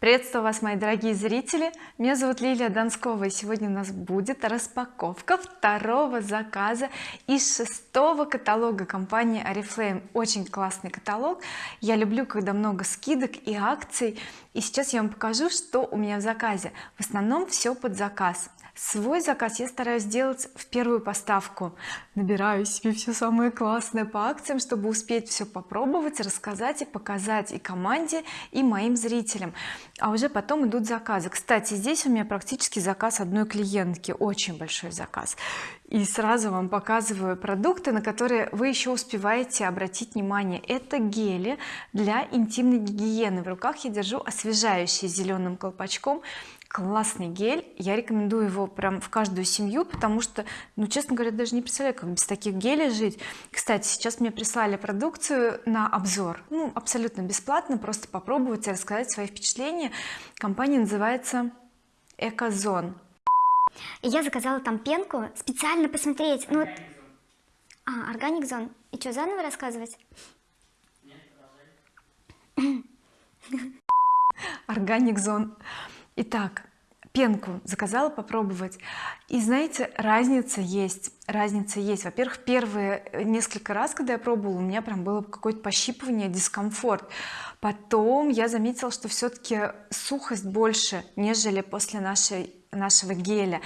приветствую вас мои дорогие зрители. Меня зовут Лилия Донскова и сегодня у нас будет распаковка второго заказа из шестого каталога компании oriflame очень классный каталог. Я люблю когда много скидок и акций. И сейчас я вам покажу что у меня в заказе. В основном все под заказ свой заказ я стараюсь сделать в первую поставку. Набираю себе все самое классное по акциям чтобы успеть все попробовать рассказать и показать и команде и моим зрителям. А уже потом идут заказы. Кстати здесь у меня практически заказ одной клиентки. Очень большой заказ. И сразу вам показываю продукты на которые вы еще успеваете обратить внимание. Это гели для интимной гигиены. В руках я держу освежающий зеленым колпачком классный гель. Я рекомендую его прям в каждую семью потому что ну честно говоря даже не представляю как без таких гелей жить. Кстати сейчас мне прислали продукцию на обзор. Ну абсолютно бесплатно просто попробовать и рассказать свои впечатления. Компания называется экозон. Я заказала там пенку специально посмотреть. Ну а органик зон и что заново рассказывать? Органик зон итак пенку заказала попробовать. И знаете разница есть разница есть. Во-первых первые несколько раз когда я пробовала у меня прям было какое-то пощипывание дискомфорт. Потом я заметила что все-таки сухость больше нежели после нашей нашего геля.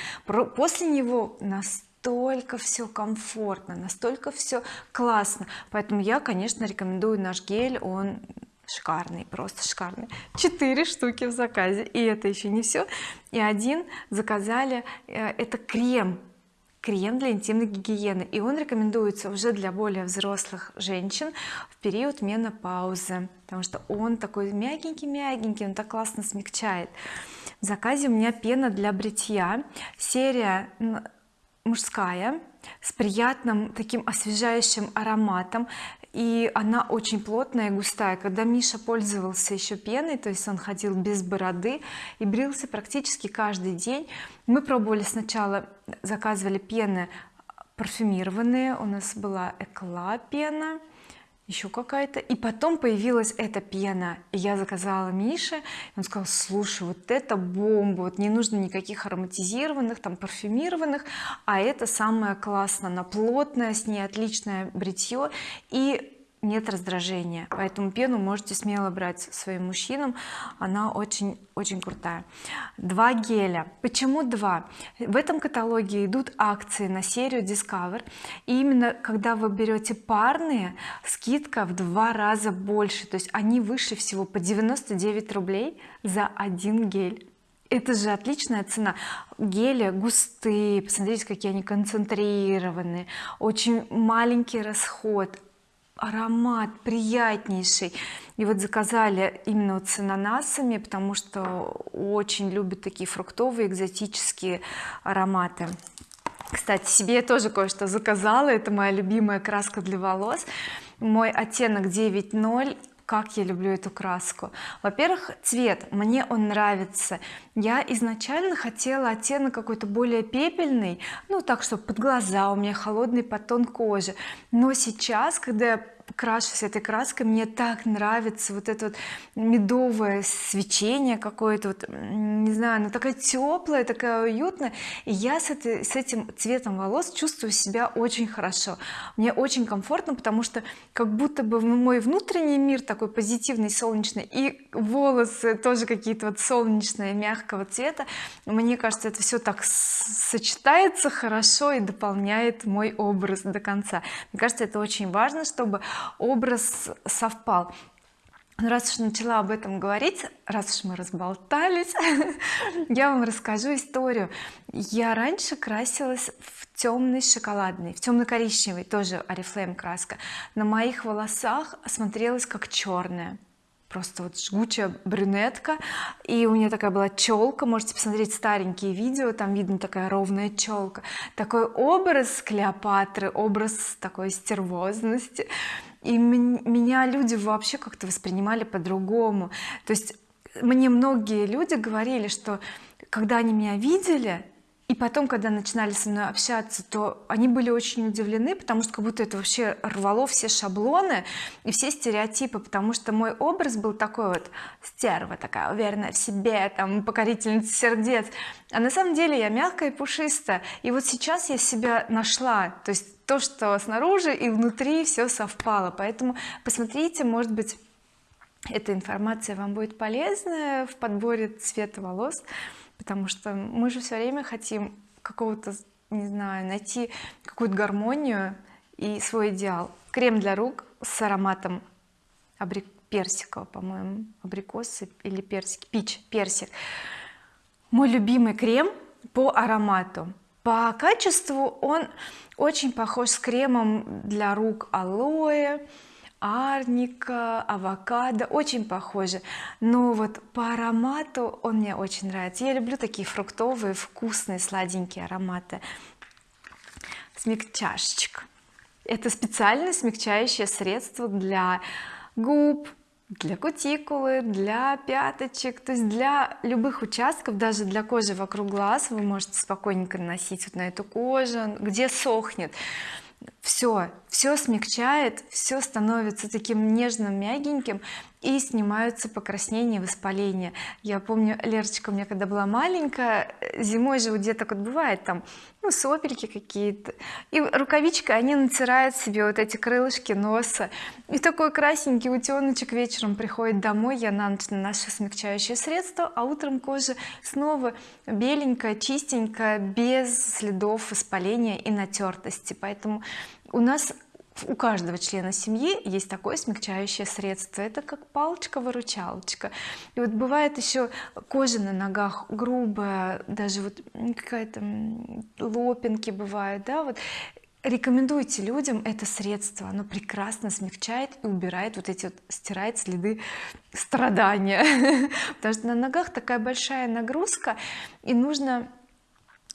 После него настолько все комфортно настолько все классно. Поэтому я конечно рекомендую наш гель он шикарный просто шикарный. Четыре штуки в заказе и это еще не все и один заказали э, это крем крем для интимной гигиены. И он рекомендуется уже для более взрослых женщин в период менопаузы потому что он такой мягенький мягенький он так классно смягчает. В заказе у меня пена для бритья серия мужская с приятным таким освежающим ароматом и она очень плотная и густая. Когда Миша пользовался еще пеной то есть он ходил без бороды и брился практически каждый день мы пробовали сначала заказывали пены парфюмированные. У нас была экла пена еще какая-то. И потом появилась эта пена и я заказала Мише он сказал слушай вот это бомба вот не нужно никаких ароматизированных там парфюмированных а это самое классно она плотная с ней отличное бритье и нет раздражения. Поэтому пену можете смело брать своим мужчинам. Она очень очень крутая. Два геля. Почему два? В этом каталоге идут акции на серию Discover. И именно когда вы берете парные скидка в два раза больше. То есть они выше всего по 99 рублей за один гель. Это же отличная цена. Гели густые. Посмотрите какие они концентрированные. Очень маленький расход аромат приятнейший. И вот заказали именно вот с ананасами потому что очень любят такие фруктовые экзотические ароматы. Кстати себе я тоже кое-что заказала. Это моя любимая краска для волос. Мой оттенок 9.0 как я люблю эту краску. Во-первых цвет. Мне он нравится. Я изначально хотела оттенок какой-то более пепельный ну так чтобы под глаза у меня холодный подтон кожи. Но сейчас когда я крашусь этой краской мне так нравится вот это вот медовое свечение какое-то вот не знаю она такая теплая такая уютная и я с, этой, с этим цветом волос чувствую себя очень хорошо. Мне очень комфортно потому что как будто бы мой внутренний мир такой позитивный солнечный и волосы тоже какие-то вот солнечные мягкого цвета. Мне кажется это все так сочетается хорошо и дополняет мой образ до конца. Мне кажется это очень важно чтобы образ совпал. Ну, раз уж начала об этом говорить раз уж мы разболтались я вам расскажу историю. Я раньше красилась в темный шоколадный в темно-коричневый тоже oriflame краска. На моих волосах смотрелась как черная просто вот жгучая брюнетка. И у меня такая была челка. Можете посмотреть старенькие видео там видно такая ровная челка. Такой образ Клеопатры образ такой стервозности. И меня люди вообще как-то воспринимали по-другому. То есть мне многие люди говорили что когда они меня видели и потом когда начинали со мной общаться то они были очень удивлены потому что как будто это вообще рвало все шаблоны и все стереотипы потому что мой образ был такой вот стерва такая уверенная в себе там покорительница сердец. А на самом деле я мягкая и пушистая. И вот сейчас я себя нашла то есть то что снаружи и внутри все совпало. Поэтому посмотрите может быть эта информация вам будет полезна в подборе цвета волос потому что мы же все время хотим какого-то не знаю найти какую-то гармонию и свой идеал. Крем для рук с ароматом абрик персика по-моему абрикосы или персик пич персик. Мой любимый крем по аромату. По качеству он очень похож с кремом для рук алоэ арника авокадо очень похожи но вот по аромату он мне очень нравится. Я люблю такие фруктовые вкусные сладенькие ароматы. Смягчашечка это специальное смягчающее средство для губ для кутикулы для пяточек. То есть для любых участков даже для кожи вокруг глаз вы можете спокойненько наносить вот на эту кожу где сохнет все все смягчает все становится таким нежным мягеньким и снимаются покраснения воспаления. Я помню Лерочка у меня когда была маленькая зимой же у деток вот бывает там ну сопельки какие-то и рукавичкой они натирают себе вот эти крылышки носа. И такой красненький утеночек вечером приходит домой я на ночь наношу смягчающее средство а утром кожа снова беленькая чистенькая без следов воспаления и натертости поэтому у нас у каждого члена семьи есть такое смягчающее средство. Это как палочка-выручалочка. И вот бывает еще кожа на ногах грубая даже вот какая-то лопинки бывают да вот. Рекомендуйте людям это средство. Оно прекрасно смягчает и убирает вот эти вот стирает следы страдания. Потому что на ногах такая большая нагрузка и нужно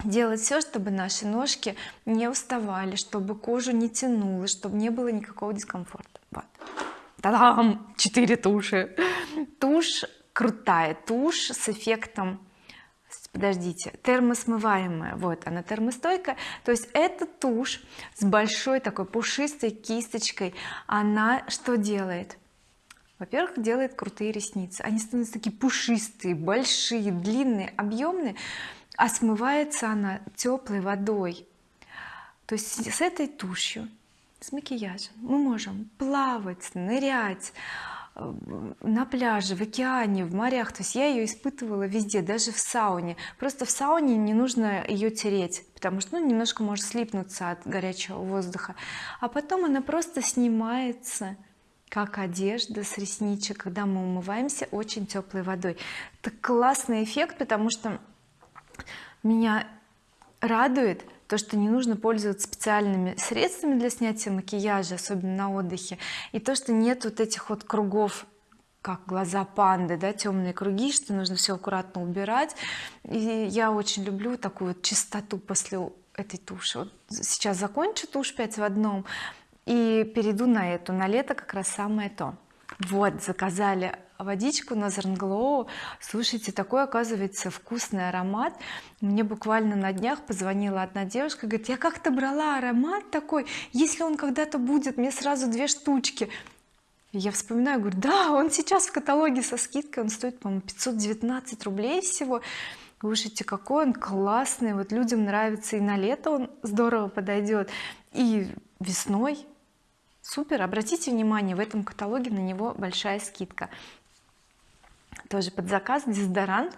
делать все чтобы наши ножки не уставали чтобы кожу не тянуло чтобы не было никакого дискомфорта. Вот. Та-дам! 4 туши. Тушь крутая тушь с эффектом подождите термосмываемая. Вот она термостойкая. То есть эта тушь с большой такой пушистой кисточкой она что делает? Во-первых делает крутые ресницы. Они становятся такие пушистые большие длинные объемные а смывается она теплой водой. То есть с этой тушью с макияжем мы можем плавать нырять э, на пляже в океане в морях. То есть я ее испытывала везде даже в сауне. Просто в сауне не нужно ее тереть потому что ну, немножко может слипнуться от горячего воздуха. А потом она просто снимается как одежда с ресничек когда мы умываемся очень теплой водой. Это классный эффект потому что меня радует то что не нужно пользоваться специальными средствами для снятия макияжа особенно на отдыхе и то что нет вот этих вот кругов как глаза панды да темные круги что нужно все аккуратно убирать. И я очень люблю такую вот чистоту после этой туши. Вот сейчас закончу тушь 5 в одном и перейду на эту. На лето как раз самое то вот заказали водичку на Glow слушайте такой оказывается вкусный аромат. Мне буквально на днях позвонила одна девушка говорит я как-то брала аромат такой если он когда-то будет мне сразу две штучки я вспоминаю говорю да он сейчас в каталоге со скидкой он стоит по-моему 519 рублей всего слушайте какой он классный вот людям нравится и на лето он здорово подойдет и весной супер. Обратите внимание в этом каталоге на него большая скидка. Тоже под заказ дезодорант.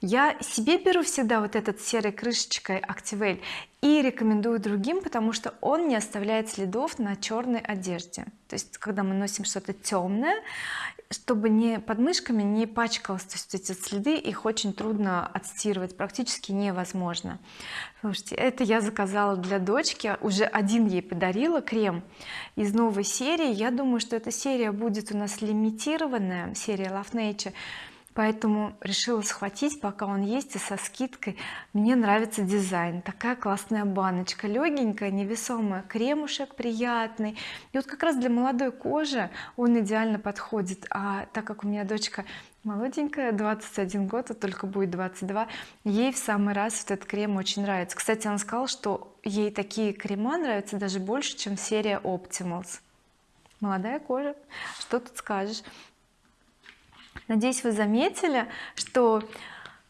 Я себе беру всегда вот этот серой крышечкой Activell и рекомендую другим потому что он не оставляет следов на черной одежде. То есть когда мы носим что-то темное чтобы не под мышками не пачкалось то есть эти следы их очень трудно отстирывать практически невозможно. Слушайте это я заказала для дочки уже один ей подарила крем из новой серии. Я думаю что эта серия будет у нас лимитированная серия Love Nature поэтому решила схватить пока он есть и со скидкой. Мне нравится дизайн. Такая классная баночка легенькая невесомая кремушек приятный. И вот как раз для молодой кожи он идеально подходит. А так как у меня дочка молоденькая 21 год а только будет 22 ей в самый раз этот крем очень нравится. Кстати она сказала что ей такие крема нравятся даже больше чем серия Optimals. Молодая кожа что тут скажешь надеюсь вы заметили что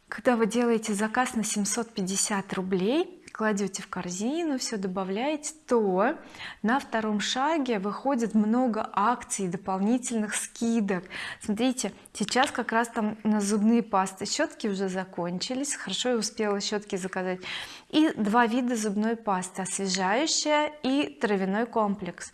когда вы делаете заказ на 750 рублей кладете в корзину все добавляете то на втором шаге выходит много акций дополнительных скидок. Смотрите сейчас как раз там на зубные пасты щетки уже закончились. Хорошо я успела щетки заказать. И два вида зубной пасты освежающая и травяной комплекс.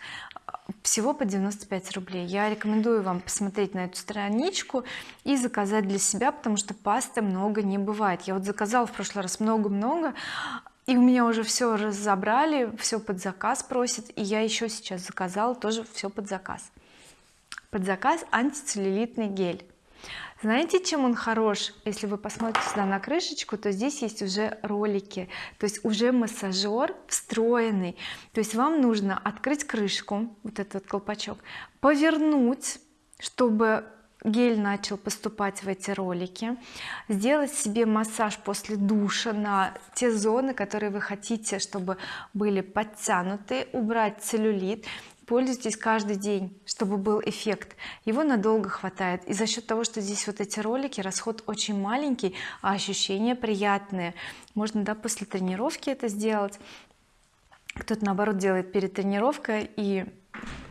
Всего по 95 рублей. Я рекомендую вам посмотреть на эту страничку и заказать для себя потому что пасты много не бывает. Я вот заказала в прошлый раз много-много и у меня уже все разобрали все под заказ просит и я еще сейчас заказала тоже все под заказ. Под заказ антицеллюлитный гель. Знаете чем он хорош? Если вы посмотрите сюда на крышечку то здесь есть уже ролики. То есть уже массажер встроенный. То есть вам нужно открыть крышку вот этот колпачок повернуть чтобы гель начал поступать в эти ролики. Сделать себе массаж после душа на те зоны которые вы хотите чтобы были подтянуты убрать целлюлит. Пользуйтесь каждый день чтобы был эффект. Его надолго хватает. И за счет того что здесь вот эти ролики расход очень маленький а ощущения приятные. Можно да после тренировки это сделать. Кто-то наоборот делает перед тренировкой и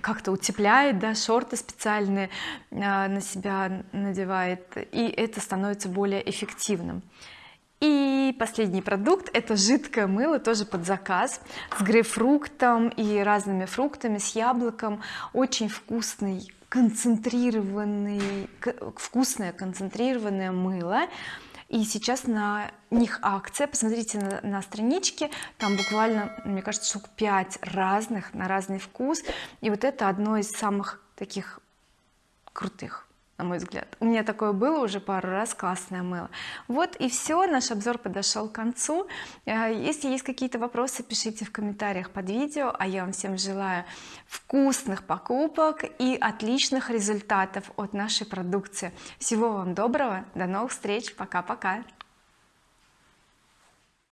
как-то утепляет да шорты специальные э, на себя надевает и это становится более эффективным. И последний продукт это жидкое мыло тоже под заказ с грейпфруктом и разными фруктами с яблоком. Очень вкусный концентрированный вкусное концентрированное мыло и сейчас на них акция. Посмотрите на, на страничке. Там буквально мне кажется штук 5 разных на разный вкус. И вот это одно из самых таких крутых на мой взгляд. У меня такое было уже пару раз классное мыло. Вот и все наш обзор подошел к концу. Э, если есть какие-то вопросы пишите в комментариях под видео а я вам всем желаю вкусных покупок и отличных результатов от нашей продукции. Всего вам доброго до новых встреч пока-пока